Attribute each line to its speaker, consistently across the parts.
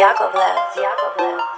Speaker 1: Yakovlev. Yakovlev.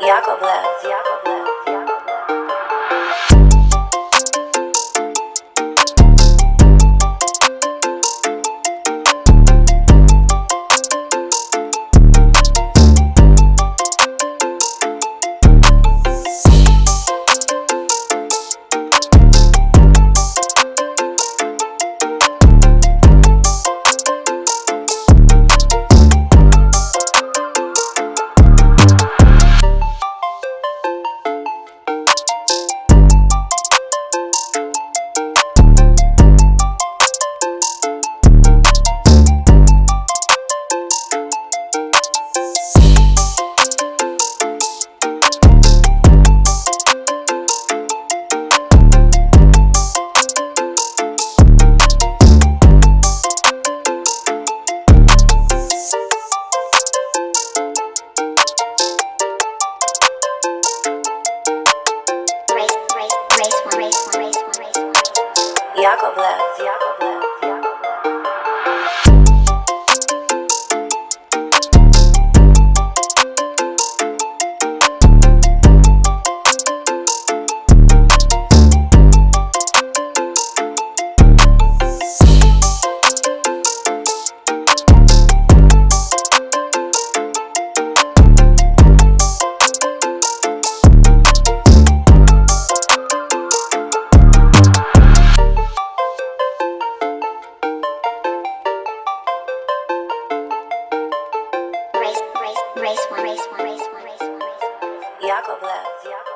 Speaker 1: Yakovlev. Yakovlev. Yakovlev. Yakovlev.
Speaker 2: Race one, race one, race one, race one, race
Speaker 1: Yakovlev.